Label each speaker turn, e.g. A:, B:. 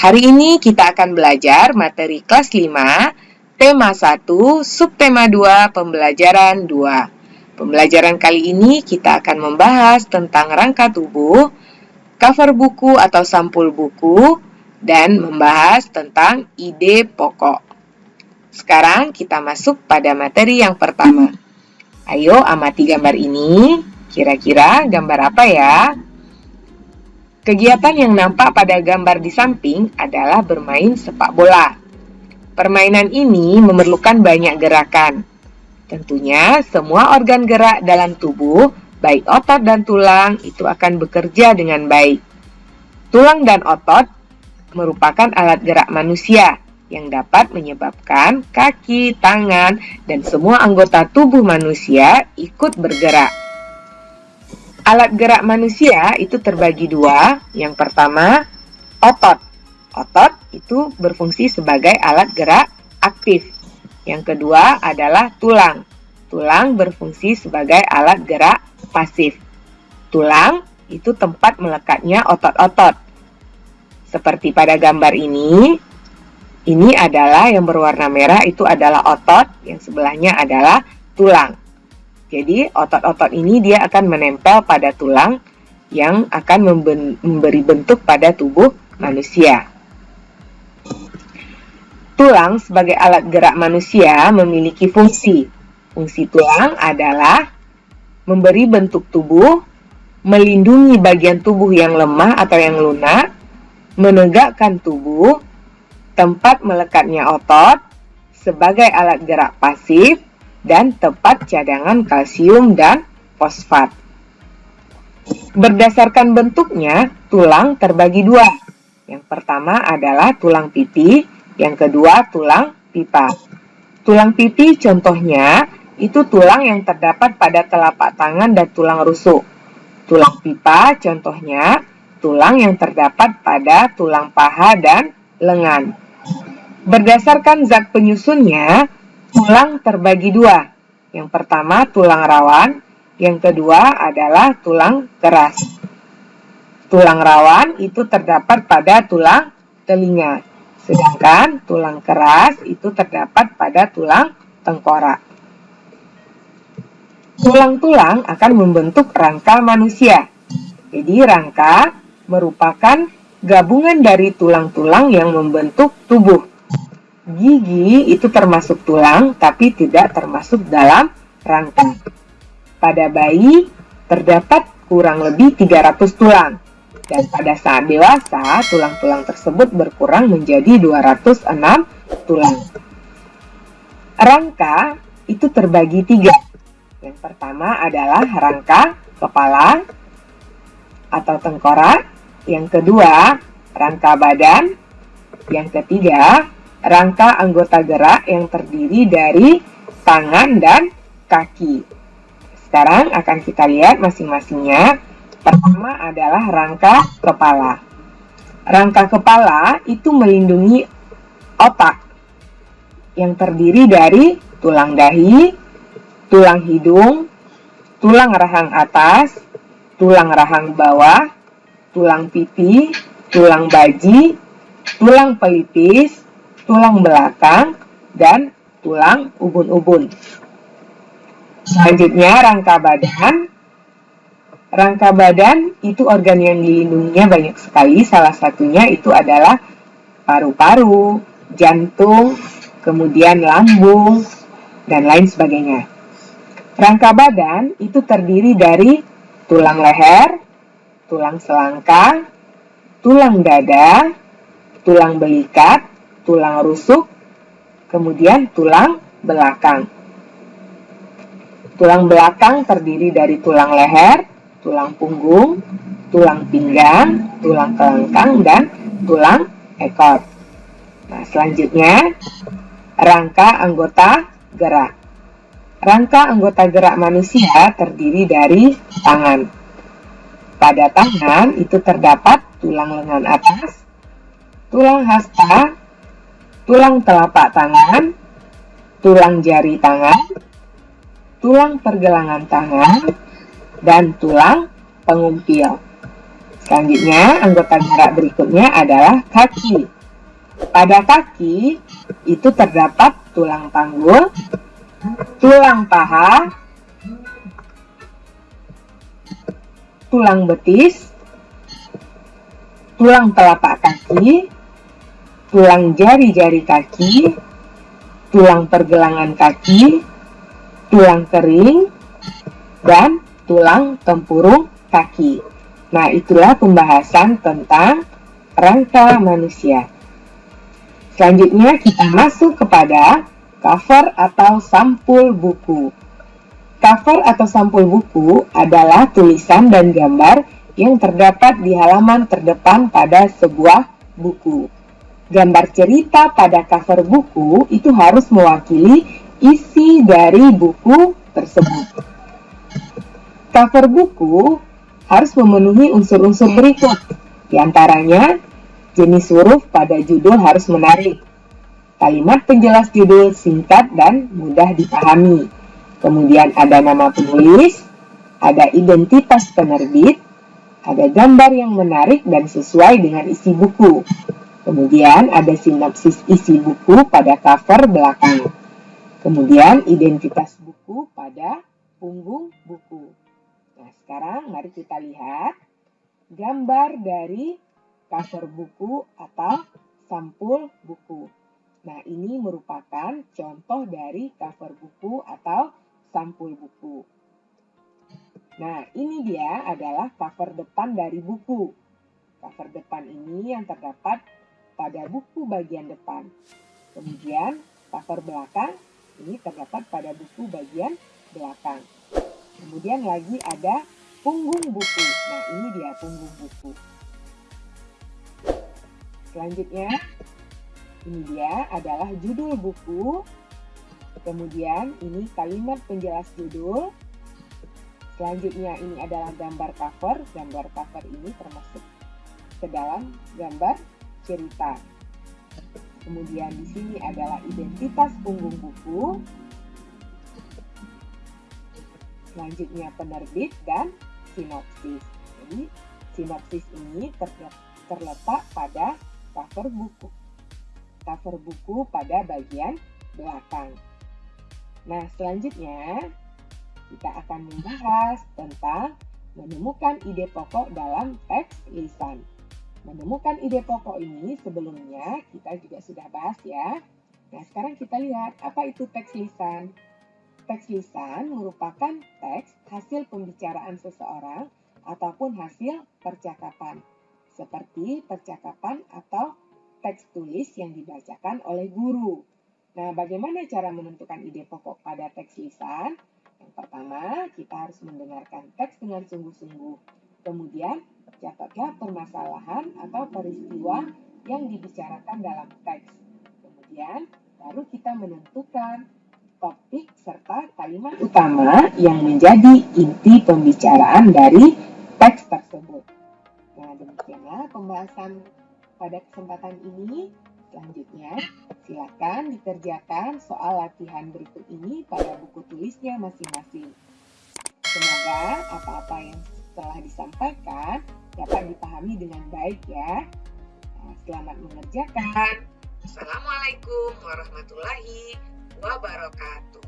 A: Hari ini kita akan belajar materi kelas 5, tema 1, subtema 2, pembelajaran 2. Pembelajaran kali ini kita akan membahas tentang rangka tubuh, cover buku atau sampul buku, dan membahas tentang ide pokok. Sekarang kita masuk pada materi yang pertama. Ayo amati gambar ini. Kira-kira gambar apa ya? Kegiatan yang nampak pada gambar di samping adalah bermain sepak bola. Permainan ini memerlukan banyak gerakan. Tentunya, semua organ gerak dalam tubuh, baik otot dan tulang, itu akan bekerja dengan baik. Tulang dan otot merupakan alat gerak manusia yang dapat menyebabkan kaki, tangan, dan semua anggota tubuh manusia ikut bergerak. Alat gerak manusia itu terbagi dua. Yang pertama, otot. Otot itu berfungsi sebagai alat gerak aktif. Yang kedua adalah tulang. Tulang berfungsi sebagai alat gerak pasif. Tulang itu tempat melekatnya otot-otot. Seperti pada gambar ini, ini adalah yang berwarna merah itu adalah otot, yang sebelahnya adalah tulang. Jadi otot-otot ini dia akan menempel pada tulang yang akan memberi bentuk pada tubuh manusia. Tulang sebagai alat gerak manusia memiliki fungsi. Fungsi tulang adalah memberi bentuk tubuh, melindungi bagian tubuh yang lemah atau yang lunak, menegakkan tubuh, tempat melekatnya otot, sebagai alat gerak pasif, dan tempat cadangan kalsium dan fosfat. Berdasarkan bentuknya, tulang terbagi dua. Yang pertama adalah tulang pipi, yang kedua tulang pipa. Tulang pipi contohnya itu tulang yang terdapat pada telapak tangan dan tulang rusuk. Tulang pipa contohnya tulang yang terdapat pada tulang paha dan lengan. Berdasarkan zat penyusunnya, Tulang terbagi dua. Yang pertama tulang rawan, yang kedua adalah tulang keras. Tulang rawan itu terdapat pada tulang telinga, sedangkan tulang keras itu terdapat pada tulang tengkorak. Tulang-tulang akan membentuk rangka manusia. Jadi rangka merupakan gabungan dari tulang-tulang yang membentuk tubuh. Gigi itu termasuk tulang, tapi tidak termasuk dalam rangka. Pada bayi, terdapat kurang lebih 300 tulang. Dan pada saat dewasa, tulang-tulang tersebut berkurang menjadi 206 tulang. Rangka itu terbagi tiga. Yang pertama adalah rangka kepala atau tengkorak. Yang kedua, rangka badan. Yang ketiga, rangka anggota gerak yang terdiri dari tangan dan kaki. Sekarang akan kita lihat masing-masingnya. Pertama adalah rangka kepala. Rangka kepala itu melindungi otak yang terdiri dari tulang dahi, tulang hidung, tulang rahang atas, tulang rahang bawah, tulang pipi, tulang baji, tulang pelipis, tulang belakang, dan tulang ubun-ubun. Selanjutnya rangka badan. Rangka badan itu organ yang dilindunginya banyak sekali. Salah satunya itu adalah paru-paru, jantung, kemudian lambung, dan lain sebagainya. Rangka badan itu terdiri dari tulang leher, tulang selangkah, tulang dada, tulang belikat, tulang rusuk, kemudian tulang belakang. Tulang belakang terdiri dari tulang leher, tulang punggung, tulang pinggang, tulang kelengkang, dan tulang ekor. Nah, selanjutnya, rangka anggota gerak. Rangka anggota gerak manusia terdiri dari tangan. Pada tangan itu terdapat tulang lengan atas, tulang hasta, tulang telapak tangan, tulang jari tangan, tulang pergelangan tangan, dan tulang pengumpil. Selanjutnya, anggota gerak berikutnya adalah kaki. Pada kaki itu terdapat tulang panggul, tulang paha, tulang betis, tulang telapak kaki, tulang jari-jari kaki, tulang pergelangan kaki, tulang kering, dan tulang tempurung kaki. Nah, itulah pembahasan tentang rangka manusia. Selanjutnya kita masuk kepada cover atau sampul buku. Cover atau sampul buku adalah tulisan dan gambar yang terdapat di halaman terdepan pada sebuah buku. Gambar cerita pada cover buku itu harus mewakili isi dari buku tersebut. Cover buku harus memenuhi unsur-unsur berikut, di antaranya jenis huruf pada judul harus menarik, kalimat penjelas judul singkat dan mudah dipahami. Kemudian ada nama penulis, ada identitas penerbit, ada gambar yang menarik dan sesuai dengan isi buku. Kemudian ada sinopsis isi buku pada cover belakang. Kemudian identitas buku pada punggung buku. Nah, sekarang mari kita lihat gambar dari cover buku atau sampul buku. Nah, ini merupakan contoh dari cover buku atau sampul buku. Nah, ini dia adalah cover depan dari buku. Cover depan ini yang terdapat pada buku bagian depan. Kemudian, cover belakang ini terdapat pada buku bagian belakang. Kemudian lagi ada punggung buku. Nah, ini dia punggung buku. Selanjutnya, ini dia adalah judul buku. Kemudian ini kalimat penjelas judul. Selanjutnya ini adalah gambar cover. Gambar cover ini termasuk ke dalam gambar cerita. Kemudian di sini adalah identitas punggung buku. Selanjutnya penerbit dan sinopsis. Jadi sinopsis ini terletak pada cover buku. Cover buku pada bagian belakang. Nah, selanjutnya kita akan membahas tentang menemukan ide pokok dalam teks lisan. Menemukan ide pokok ini sebelumnya kita juga sudah bahas ya. Nah, sekarang kita lihat apa itu teks lisan. Teks lisan merupakan teks hasil pembicaraan seseorang ataupun hasil percakapan, seperti percakapan atau teks tulis yang dibacakan oleh guru. Nah, bagaimana cara menentukan ide pokok pada teks lisan? Yang pertama, kita harus mendengarkan teks dengan sungguh-sungguh. Kemudian, catatlah permasalahan atau peristiwa yang dibicarakan dalam teks. Kemudian, baru kita menentukan topik serta kalimat utama yang menjadi inti pembicaraan dari teks tersebut. Nah, demikianlah pembahasan pada kesempatan ini. Selanjutnya, silakan dikerjakan soal latihan berikut ini pada buku tulisnya masing-masing. Semoga apa-apa yang telah disampaikan dapat dipahami dengan baik ya. Nah, selamat mengerjakan.
B: Assalamualaikum warahmatullahi wabarakatuh.